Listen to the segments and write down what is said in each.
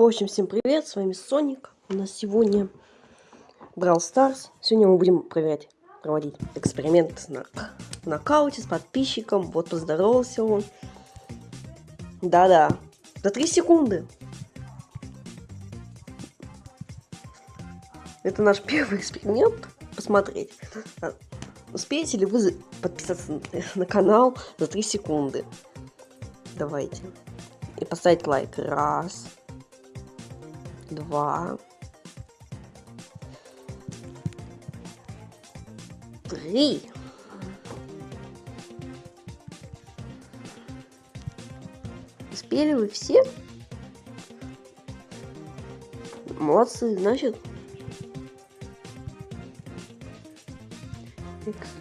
В общем, всем привет, с вами Соник. У нас сегодня Brawl Stars. Сегодня мы будем проверять, проводить эксперимент на нокауте с подписчиком. Вот поздоровался он. Да-да, за 3 секунды. Это наш первый эксперимент. Посмотреть, успеете ли вы подписаться на канал за 3 секунды. Давайте. И поставить лайк. Раз два, три. Успели вы все? Молодцы, значит. X.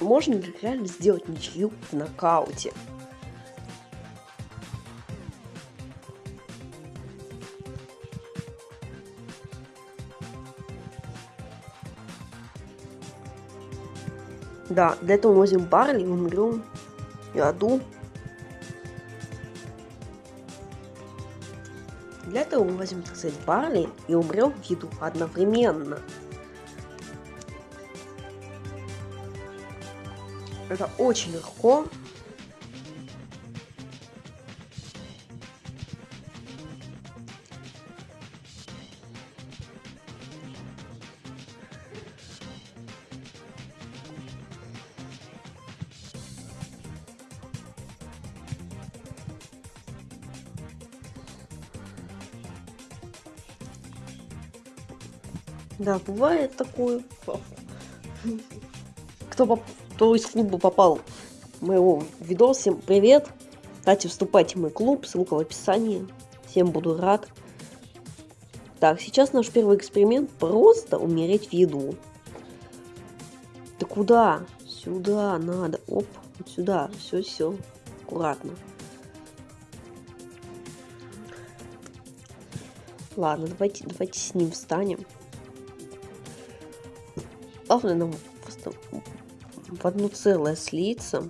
можно ли реально сделать ничью в нокауте? Да, для этого мы возьмем Барли, умрем и Аду. Для этого мы возьмем, так сказать, Барли и умрем в еду одновременно. Это очень легко. Да, бывает такое. Кто поп кто из клуба попал в моего видос, всем привет. Кстати, вступайте в мой клуб, ссылка в описании. Всем буду рад. Так, сейчас наш первый эксперимент просто умереть в еду. Да куда? Сюда надо. Оп, вот сюда. Все, все. Аккуратно. Ладно, давайте, давайте с ним встанем. Главное нам просто в одно целое слиться.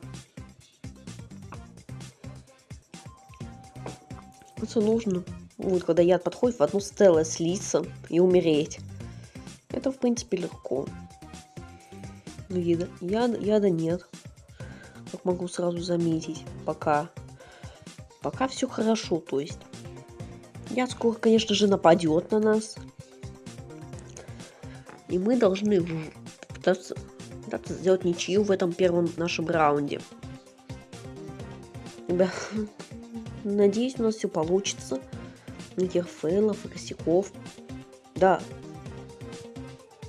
Это нужно. Вот, когда яд подходит, в одно целое слиться и умереть. Это, в принципе, легко. Но яда, яда, яда нет. Как могу сразу заметить. Пока. Пока все хорошо, то есть. Яд скоро, конечно же, нападет на нас. И мы должны пытаться пытаться сделать ничью в этом первом нашем раунде. Надеюсь, у нас все получится. Никаких фейлов и косяков. Да.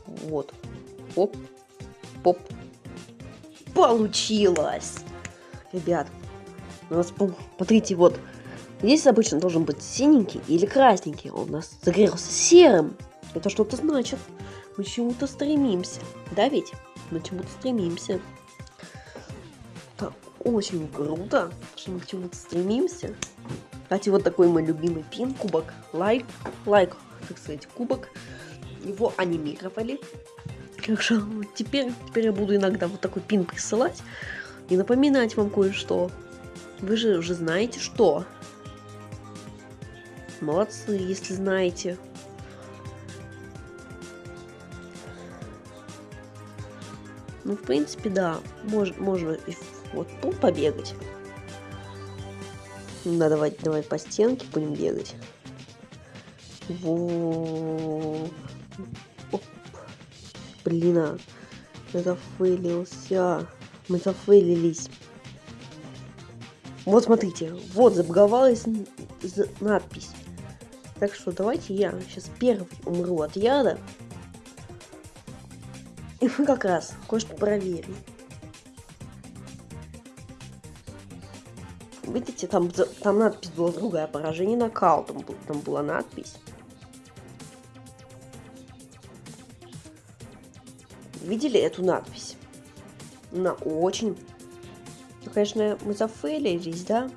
Вот. Оп. Поп. Получилось! Ребят, у нас, смотрите, вот, здесь обычно должен быть синенький или красненький. Он у нас загорелся серым. Это что-то значит. Мы чему-то стремимся. Да ведь? Мы чему-то стремимся. Это очень круто, что мы чему-то стремимся. Кстати, вот такой мой любимый пин, кубок лайк, лайк, так сказать, кубок. Его анимировали. Так что теперь, теперь я буду иногда вот такой пин присылать и напоминать вам кое-что. Вы же уже знаете что. Молодцы, если знаете. Ну, в принципе, да, мож, можно и вот тут побегать. Ну, давай, давай по стенке будем бегать. Во. Оп. Блин, а. Я зафейлился. Мы зафейлились. Вот смотрите, вот забаговалась надпись. Так что давайте я сейчас первый умру от яда. И мы как раз кое-что проверим. Видите, там, там надпись была другая, поражение нокаутом, там была надпись. Видели эту надпись? Она очень... Ну, конечно, мы зафейлились, да?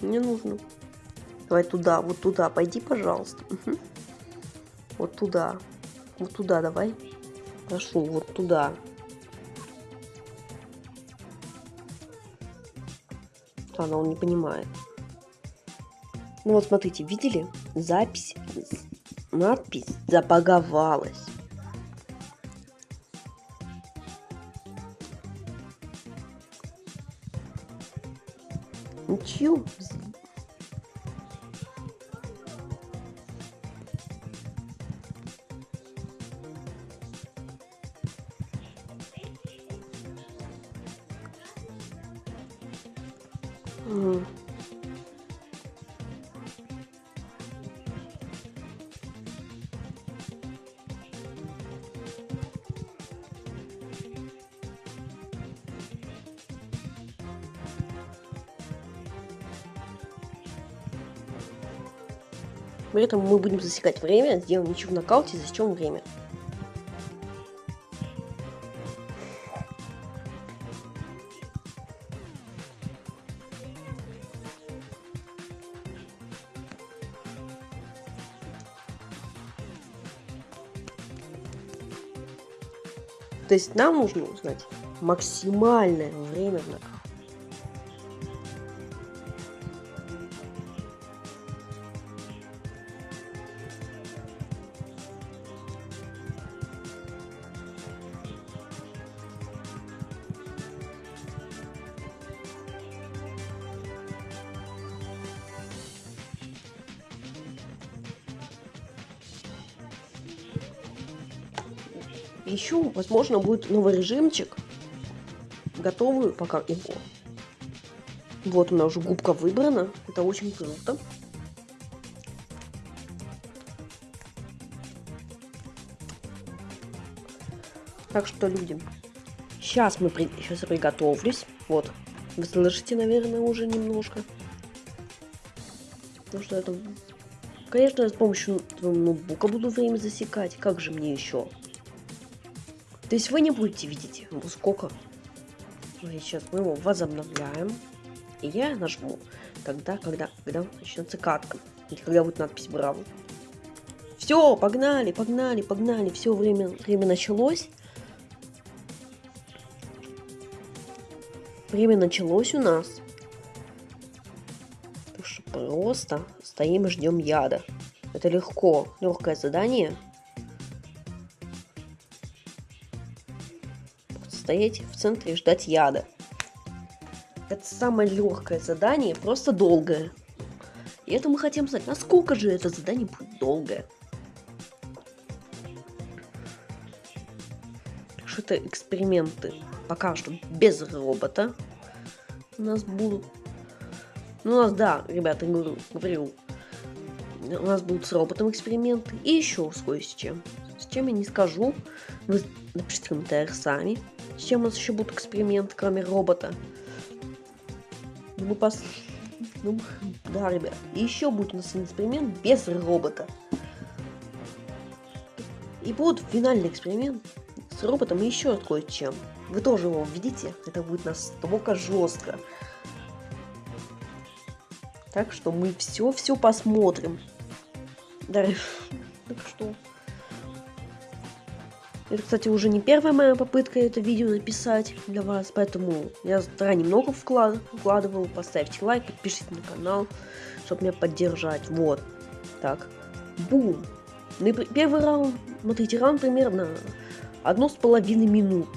Не нужно. Давай туда, вот туда, пойди, пожалуйста. Угу. Вот туда. Вот туда давай. Прошу, вот туда. Ладно, он не понимает. Ну вот смотрите, видели? Запись, надпись забаговалась. Ничего. При этом мы будем засекать время, сделаем ничего в нокауте, засечем время. То есть нам нужно узнать максимальное время в нокауте. Возможно, будет новый режимчик. Готовый пока его. Вот у меня уже губка выбрана. Это очень круто. Так что, люди, сейчас мы при... сейчас приготовлюсь. Вот, вы слышите, наверное, уже немножко. Потому что это... Конечно, с помощью ноутбука буду время засекать. Как же мне еще? То есть вы не будете видеть, ну, сколько. Сейчас мы его возобновляем. И я нажму тогда, когда, когда начнется катка. Или когда будет надпись Браво. Все, погнали, погнали, погнали. Все, время, время началось. Время началось у нас. Просто стоим и ждем яда. Это легко. Легкое задание. Стоять в центре и ждать яда. Это самое легкое задание, просто долгое. И это мы хотим знать, насколько же это задание будет долгое. Что это эксперименты пока что без робота у нас будут. Ну, у нас, да, ребята, говорю, говорю, у нас будут с роботом эксперименты и еще с кое с чем. С чем я не скажу, вы напишите в сами. С чем у нас еще будут эксперименты, кроме робота? Ну, мы пос... Ну, да, ребят. Еще будет у нас эксперимент без робота. И будет финальный эксперимент с роботом и еще кое-чем. Вы тоже его видите? Это будет настолько жестко. Так что мы все-все посмотрим. Да, так что... Это, кстати, уже не первая моя попытка это видео написать для вас, поэтому я заранее много вклад, вкладывал. Поставьте лайк, подпишитесь на канал, чтобы меня поддержать. Вот. Так. Бум. Ну первый раунд, смотрите, раунд примерно одну с половиной минут.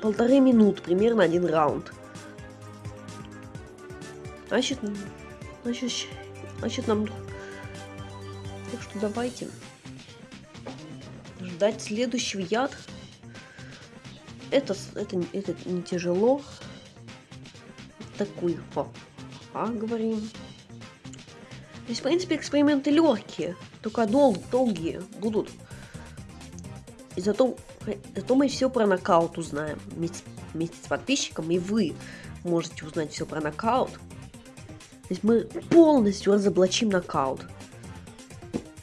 Полторы минуты примерно один раунд. Значит, значит, значит нам... Так что давайте ждать следующий яд. Это, это, это не тяжело. Такой, а, говорим. То есть, в принципе, эксперименты легкие, только дол долгие будут. И зато, зато мы все про нокаут узнаем вместе, вместе с подписчиком, и вы можете узнать все про нокаут. То есть мы полностью разоблачим нокаут.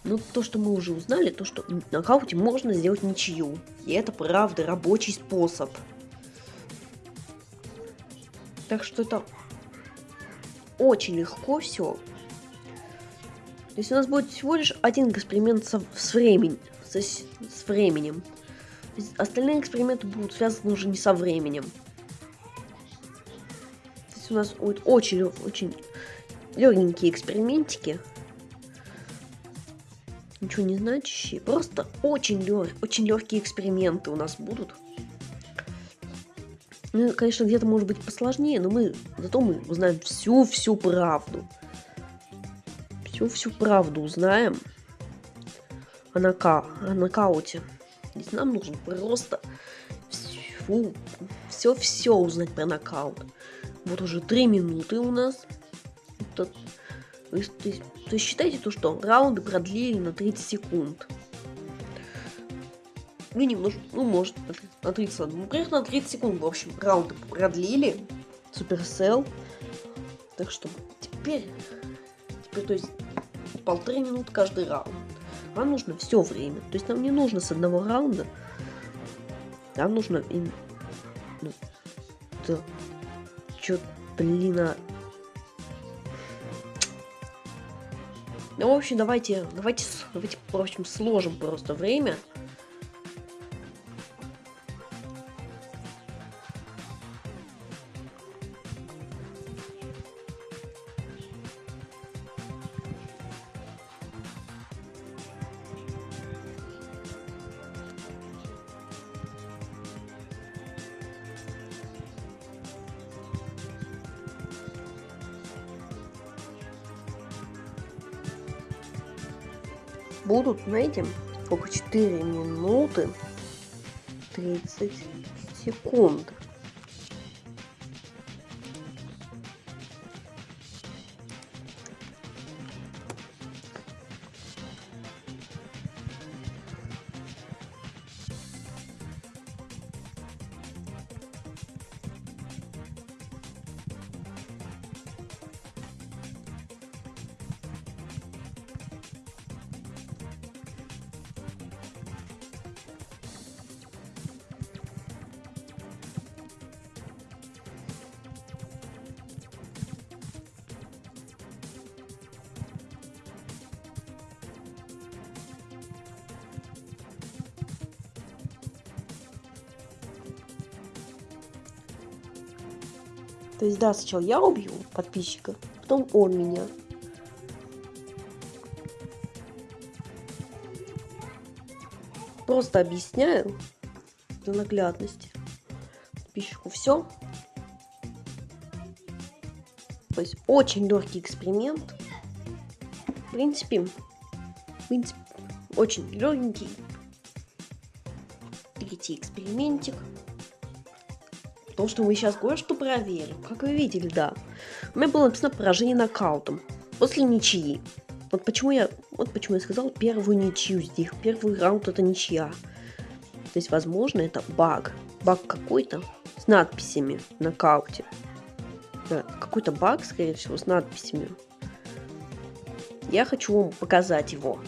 Ну, то, что мы уже узнали, то, что в нокауте можно сделать ничью. И это, правда, рабочий способ. Так что это... очень легко все. То есть у нас будет всего лишь один эксперимент со, с, временем, с, с временем. Остальные эксперименты будут связаны уже не со временем. То есть у нас будет очень, очень легенькие экспериментики. Ничего не значащие. Просто очень, лег, очень легкие эксперименты у нас будут. Ну, конечно, где-то может быть посложнее, но мы зато мы узнаем всю-всю правду. Всю-всю правду узнаем о, нока о нокауте. Здесь нам нужно просто все-все узнать про нокаут. Вот уже три минуты у нас. То, есть, то, есть, считайте то, что раунды продлили на 30 секунд. Ну, немножко, ну, может, на 30, ну, примерно на 30 секунд, в общем, раунды продлили. Суперсел. Так что теперь, теперь, то есть, полторы минуты каждый раунд. Нам нужно все время. То есть нам не нужно с одного раунда. Нам нужно... Ну, да. Чё, блин, а... Ну, в общем, давайте, давайте, давайте, в общем, сложим просто время. Будут, знаете, сколько 4 минуты 30 секунд. То есть, да, сначала я убью подписчика, потом он меня. Просто объясняю для наглядности подписчику все. То есть очень легкий эксперимент. В принципе, в принципе, очень легенький. Третий экспериментик. Потому что мы сейчас кое-что проверим. Как вы видели, да. У меня было написано поражение нокаутом. После ничьи. Вот почему я, вот почему я сказал первую ничью здесь. Первый раунд это ничья. То есть, возможно, это баг. Баг какой-то с надписями в нокауте. Да, какой-то баг, скорее всего, с надписями. Я хочу вам показать его.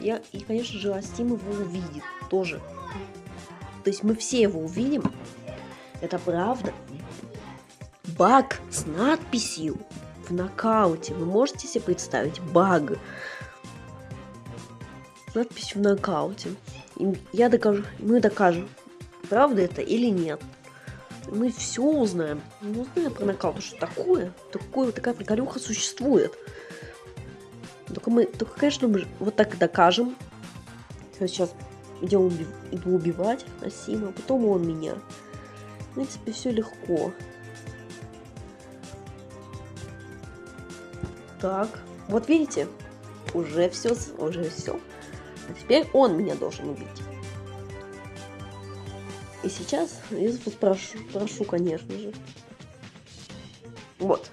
Я, и, конечно же, Астим его увидит тоже. То есть мы все его увидим. Это правда. Баг с надписью в нокауте. Вы можете себе представить баг? Надпись в нокауте. И я докажу, мы докажем, правда это или нет. Мы все узнаем. Мы узнаем про нокаут, что такое. Такое, такая приколюха существует. Только мы, только, конечно, мы вот так докажем. Сейчас идем уби иду убивать Насима, потом он меня. В принципе, все легко. Так, вот видите, уже все, уже все. А теперь он меня должен убить. И сейчас я прошу, прошу, конечно же. Вот.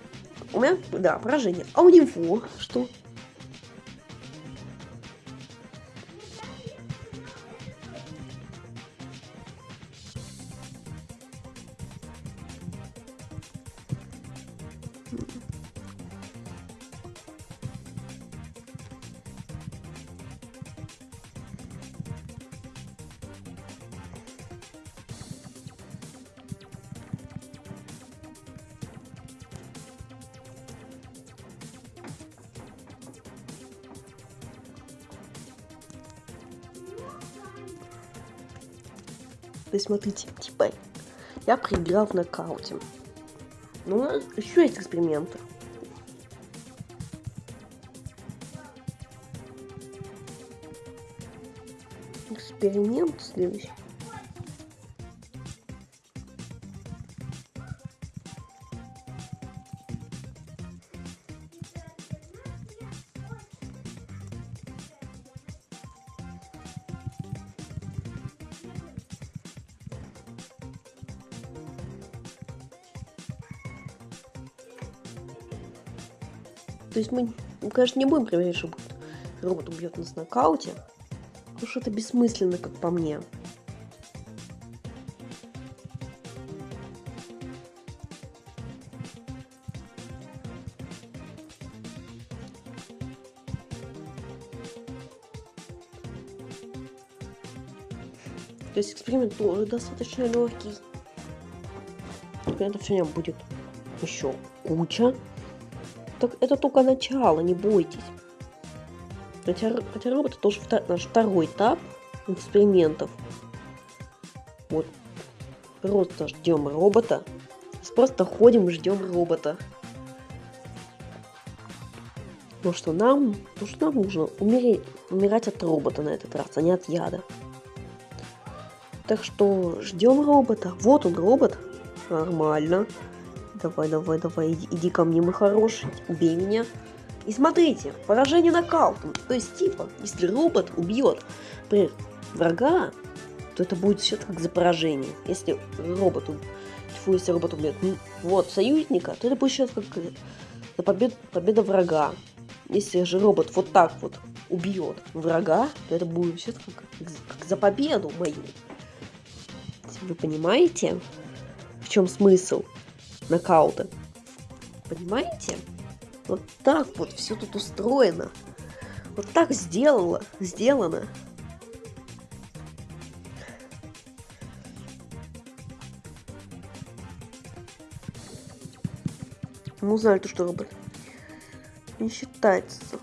У меня, да, поражение. А у него что? Смотрите, типа, я проиграл в нокауте. Ну, еще есть эксперименты. Эксперимент следующий. Есть мы, конечно, не будем проверять, что робот убьет нас в нокауте. Потому что это бессмысленно, как по мне. То есть эксперимент тоже достаточно легкий. Экспериментов сегодня будет еще куча. Это только начало, не бойтесь. Хотя, хотя робот тоже втор, наш второй этап экспериментов. Вот. Просто ждем робота. Просто ходим и ждем робота. Ну что нам, ну что нам нужно умереть, умирать от робота на этот раз, а не от яда. Так что ждем робота. Вот он робот. Нормально. Давай, давай, давай, иди, иди ко мне, мой хороший, убей меня. И смотрите, поражение нокаутом. То есть, типа, если робот убьет врага, то это будет счет как за поражение. Если робот, тьфу, если робот убьет вот союзника, то это будет счет как за побед, победа врага. Если же робот вот так вот убьет врага, то это будет счет как, как за победу мою. Вы понимаете, в чем смысл? Нокаута. Понимаете? Вот так вот все тут устроено. Вот так сделала, сделано. Ну, знали то, что робот не считается.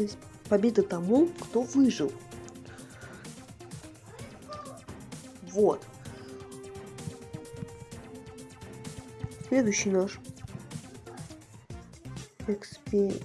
То есть победа тому, кто выжил. Вот. Следующий наш эксперимент.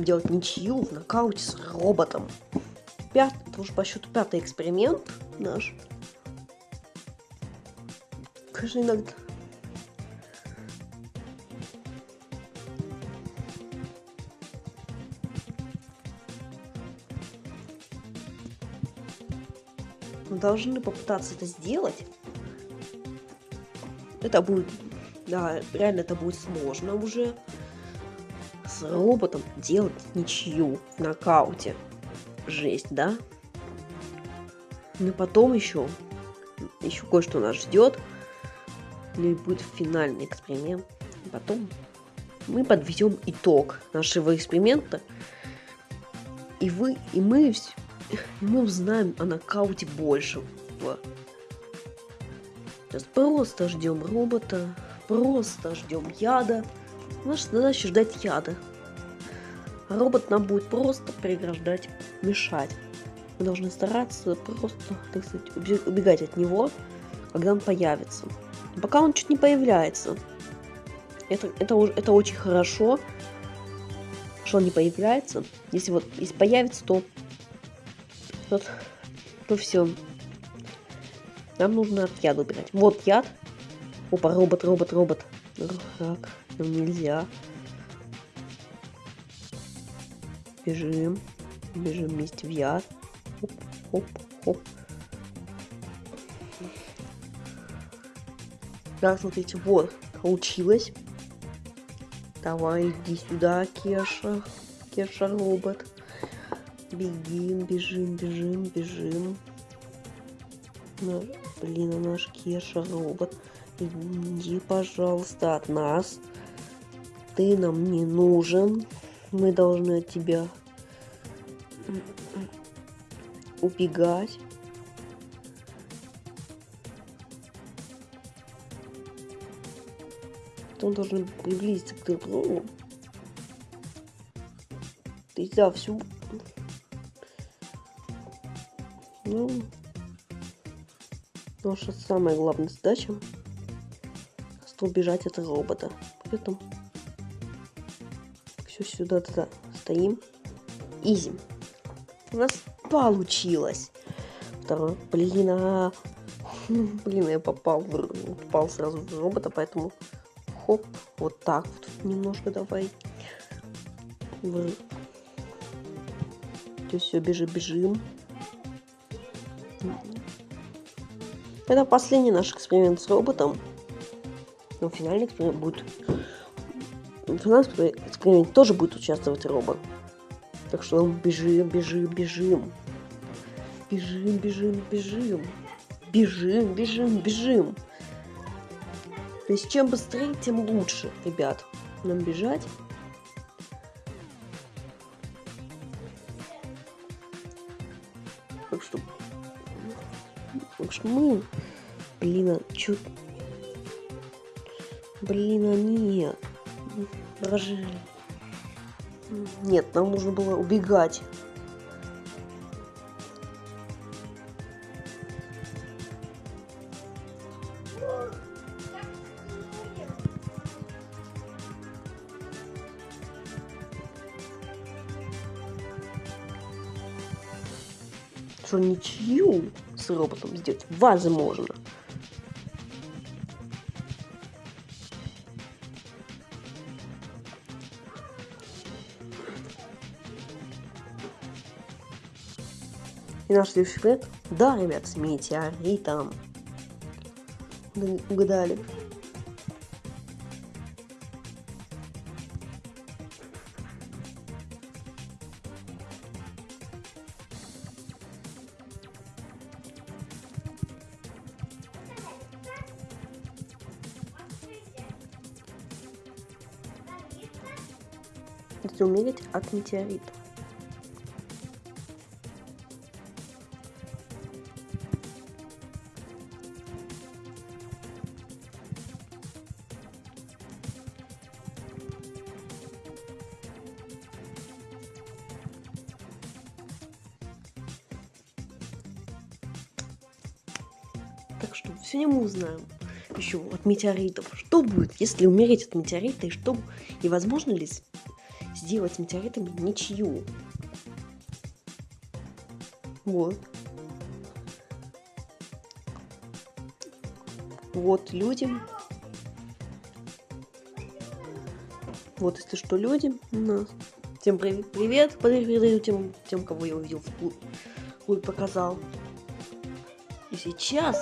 Будем делать ничью в нокауте с роботом. Пят... Это уже по счету пятый эксперимент наш. Конечно, иногда... Мы должны попытаться это сделать. Это будет... Да, реально это будет сложно уже роботом делать ничью в нокауте. Жесть, да? Ну потом еще, еще кое-что нас ждет. Ну и будет финальный эксперимент. И потом мы подведем итог нашего эксперимента. И вы, и мы, и мы узнаем о нокауте больше. Сейчас просто ждем робота, просто ждем яда. Наша задача ждать яда. Робот нам будет просто преграждать, мешать. Мы должны стараться просто, так сказать, убегать от него, когда он появится. Пока он чуть не появляется. Это, это, это очень хорошо, что он не появляется. Если вот если появится, то, вот, то все. Нам нужно от яда убирать. Вот яд. Опа, робот, робот, робот. Так. Нам нельзя. Бежим. Бежим вместе в яд. Хоп, хоп, хоп. Да, смотрите, вот, получилось. Давай, иди сюда, Кеша. Кеша робот. Бегим, бежим, бежим, бежим. Ну, блин, а наш Кеша робот. Иди, пожалуйста, от нас. Ты нам не нужен. Мы должны от тебя убегать. Он должен приблизиться к другу. Ты взял всю... Ну... Наша самая главная задача убежать от робота. Поэтому все сюда туда стоим. Изи. У нас получилось. Второй. Блин, а... Блин, я попал, попал сразу в робота, поэтому хоп, вот так вот немножко давай. В... Все, бежим, бежим. Это последний наш эксперимент с роботом. Но финальный эксперимент будет... В финальном эксперименте тоже будет участвовать робот. Так что бежим, бежим, бежим. Бежим, бежим, бежим. Бежим, бежим, бежим. То есть чем быстрее, тем лучше, ребят. Нам бежать. Так что... Так что мы... Блин, а чё... Блин, а нет. Дрожали. Нет, нам нужно было убегать. Что ничью с роботом сделать возможно. И наш да, ребят, с метеоритом. Угадали. Умереть от метеорита. Узнаем еще от метеоритов, что будет, если умереть от метеорита, и что и возможно ли сделать метеоритами ничью. Вот. Вот люди. Вот, если что, люди у нас. Всем привет, привет, передаю тем, тем, кого я увидел в клуб, показал. И сейчас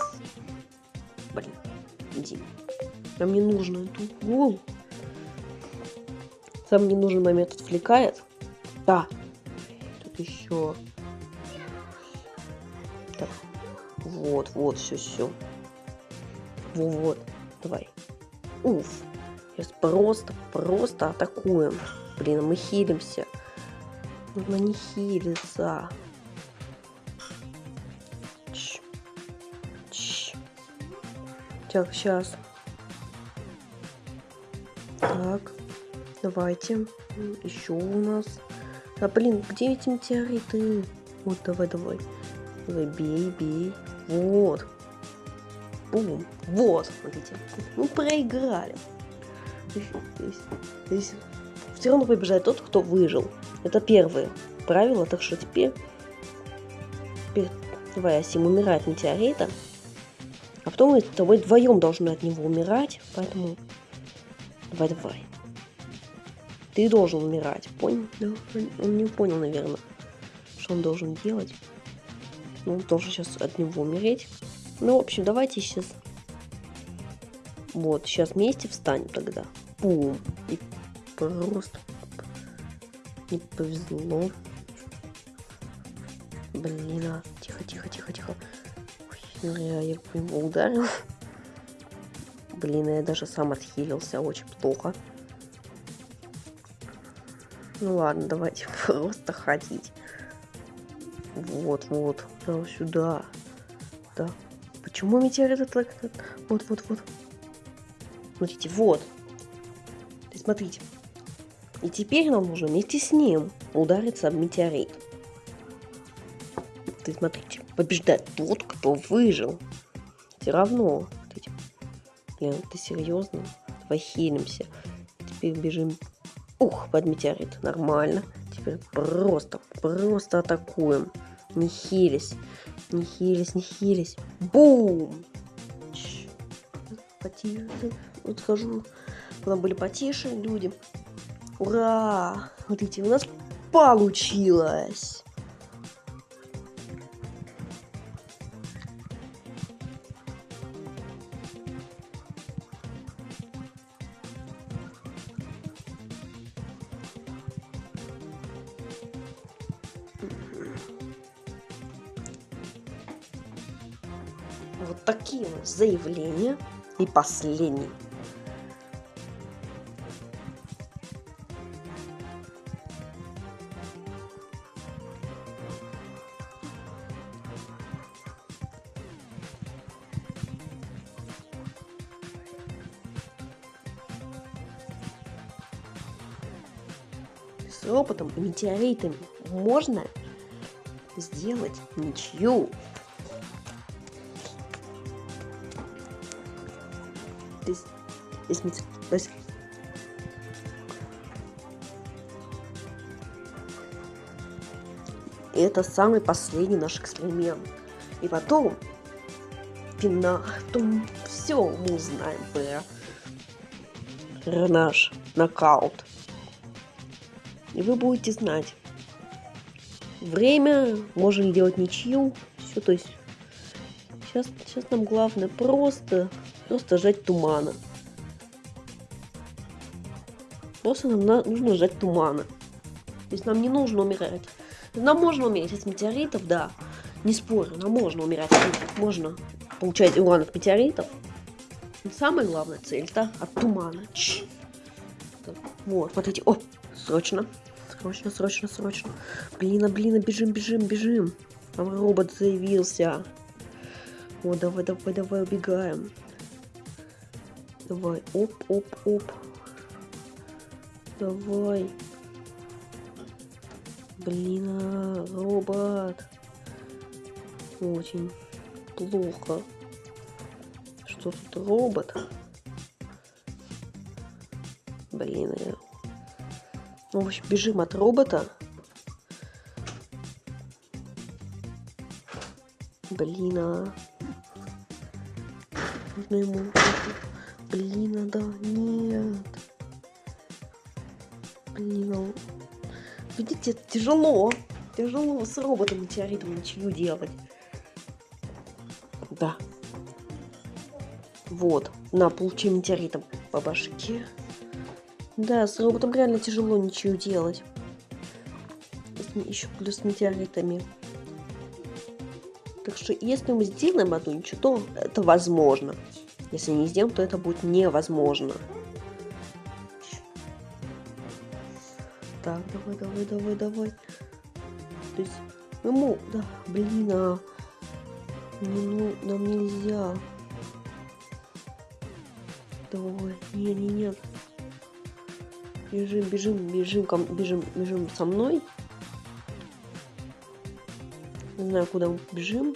Нам не нужно эту голову. Сам ненужный момент отвлекает. Да. Тут еще. Так. Вот, вот, все, все. Вот, вот. Давай. Уф. Сейчас просто, просто атакуем. Блин, мы хилимся. Нужно не хилиться. Так, сейчас. Давайте. Еще у нас. А, блин, где эти метеориты? Вот, давай, давай. Давай, бей, бей. Вот. Бум. Вот, смотрите. Мы проиграли. Здесь, здесь все равно побежает тот, кто выжил. Это первое правило, так что теперь... теперь давай, Асим умирает метеорита. А потом мы с тобой вдвоем должны от него умирать, поэтому давай, давай. Ты должен умирать, понял? Да, он не понял, наверное, что он должен делать. Ну, он должен сейчас от него умереть. Ну, в общем, давайте сейчас... Вот, сейчас вместе встанем тогда. Бум. И просто не повезло. Блин, а. Тихо, тихо, тихо, тихо. Ой, Я, я по нему ударил. Блин, я даже сам отхилился, очень плохо. Ну ладно, давайте просто ходить. Вот, вот, да, сюда. Да. Почему метеорит это так? Вот, вот, вот. Смотрите, вот. Смотрите. И теперь нам нужно вместе с ним удариться об метеорит. Ты смотрите, побеждает тот, кто выжил. Все равно. Блин, ты серьезно? Давай. Теперь бежим. Ух, под метеорит. Нормально. Теперь просто, просто атакуем. Не хились. Не хились, не хились. Бум! Потише. Вот схожу. Там были потише люди. Ура! Смотрите, у нас получилось. Вот такие вот заявления. И последний. с роботом и метеоритами можно сделать ничью. Есть, если, то есть, это самый последний наш эксперимент. И потом, пина, потом все мы узнаем про наш нокаут. И вы будете знать. Время, можем делать ничью. Все, то есть сейчас, сейчас нам главное просто, просто жать тумана. Просто нам на, нужно жать тумана. То есть нам не нужно умирать. Нам можно умереть от метеоритов, да. Не спорю, нам можно умирать. Можно получать уран от метеоритов. Но самая главная цель это от тумана. Ч вот, смотрите. О, срочно. Срочно, срочно, срочно. Блин, а блин, а бежим, бежим, бежим. Там робот заявился. О, давай, давай, давай, убегаем. Давай, оп, оп, оп. Давай. Блин, а, робот. Очень плохо. Что тут робот? Блин, я... Ну, в общем, бежим от робота. Блин, а... Нужно ему... Блин, да, нет. Блин, а... Видите, тяжело. Тяжело с роботом метеоритом ничего делать. Да. Вот. На, получи метеоритом по башке. Да, с роботом реально тяжело ничего делать. Еще плюс метеоритами. Так что, если мы сделаем одну ничего, то это возможно. Если не сделаем, то это будет невозможно. Так, давай, давай, давай, давай. То есть, ему, да, блин, а... Не, ну, нам нельзя. Давай, не, не, нет. Бежим, бежим, бежим, бежим, бежим со мной. Не знаю, куда мы бежим.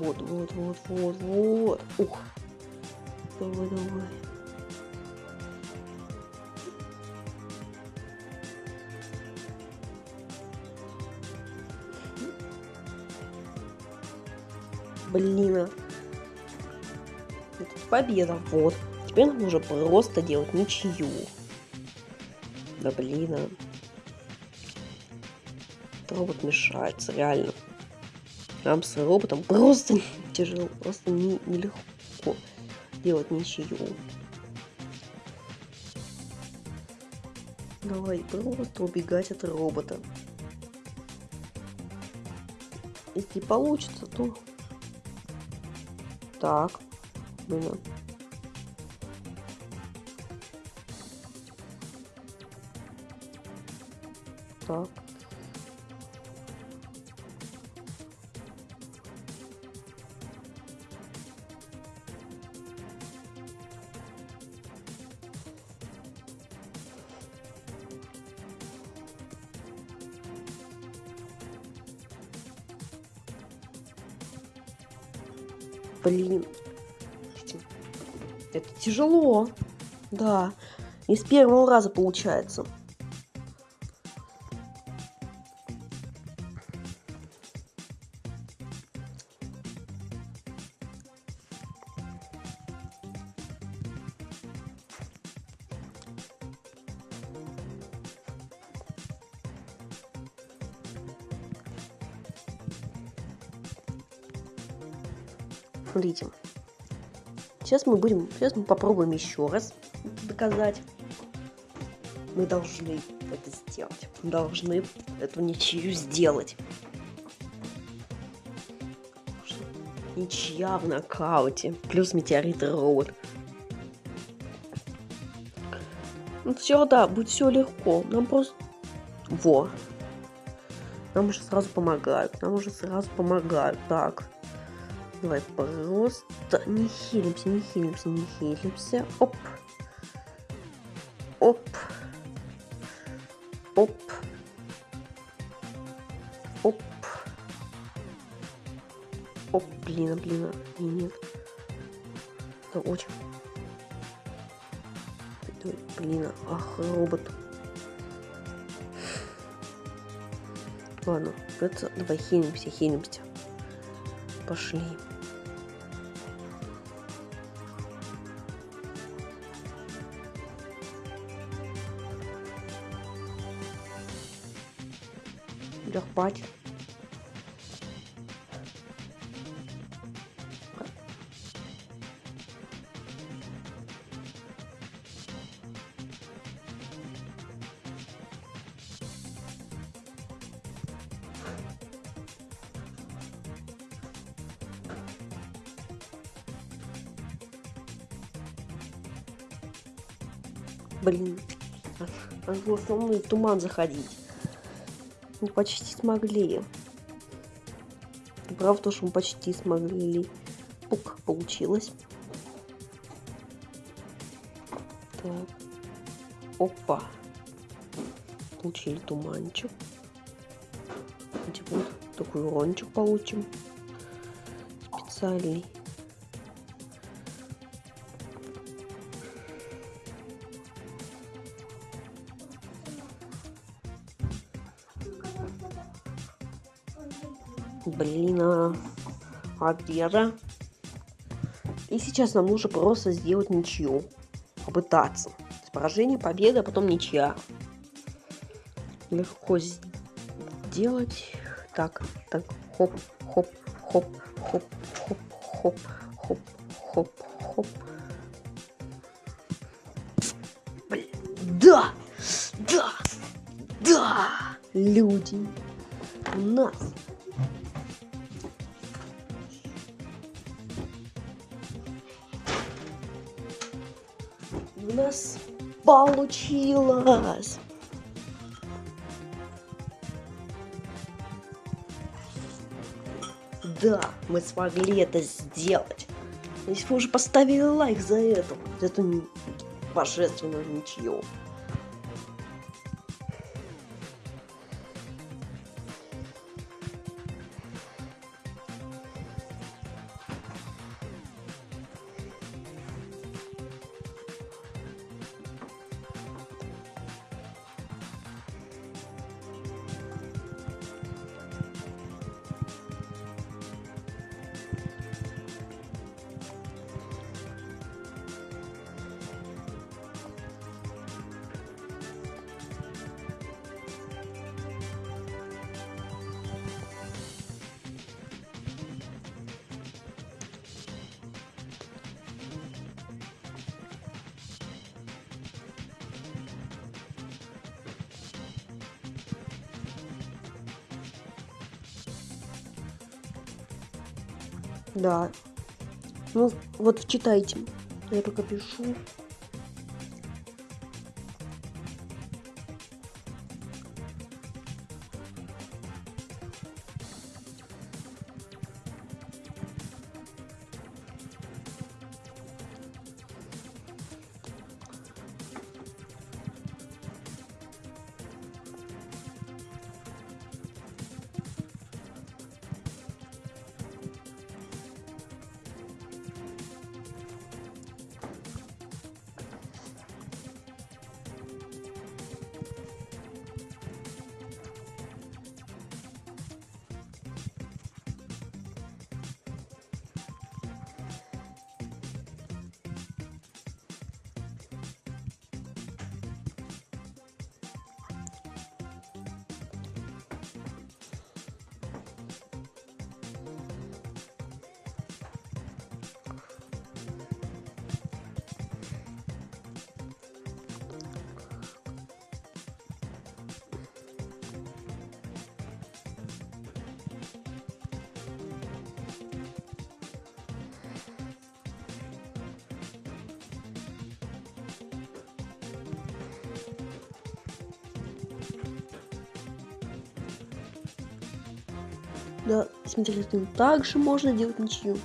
Вот, вот, вот, вот, вот. Ух. Давай, давай. Блин. А. Это победа. Вот. Теперь нам нужно просто делать ничью. Да блин. А. Робот мешается, реально. Нам с роботом просто тяжело, просто не, нелегко делать ничью. Давай просто убегать от робота. Если получится, то Так. Блин. Так. Тяжело. Да. Не с первого раза получается. Смотрите. Сейчас мы будем, сейчас мы попробуем еще раз доказать. Мы должны это сделать. Мы должны эту ничью сделать. Ничья в нокауте. Плюс метеорит робот. Ну все, да, будет все легко. Нам просто... Во. Нам уже сразу помогают. Нам уже сразу помогают. Так. Давай просто не хилимся, не хилимся, не хилимся. Оп. Оп. Оп. Оп. Оп, блин, блин, и нет. Это очень... Блин, ах, робот. Ладно, это давай хилимся, хилимся. Пошли. Хватит. Блин, аж в основной туман заходить. Почти смогли. Правда, что мы почти смогли. Пук, получилось. Так. Опа. Получили туманчик. Теперь такой урончик получим. Специальный. Блин, а победа. И сейчас нам нужно просто сделать ничью. Попытаться. Поражение, победа, а потом ничья. Легко сделать. Так, так, хоп, хоп, хоп, хоп, хоп, хоп, хоп, хоп, хоп. Блин, да, да, да, люди у нас получилось. Да, мы смогли это сделать. Если вы уже поставили лайк за это, за эту божественную ничью. Да. Ну, вот читайте. Я пока пишу. Да, смотрите, также можно делать ничью.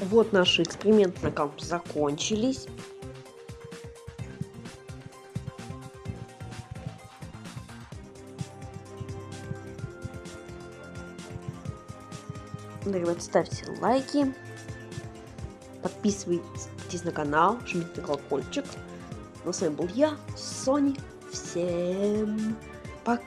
Вот наши эксперименты на кампус закончились. Да, ребят, ставьте лайки, подписывайтесь на канал, жмите на колокольчик. Ну, с вами был я, Сони. Всем пока!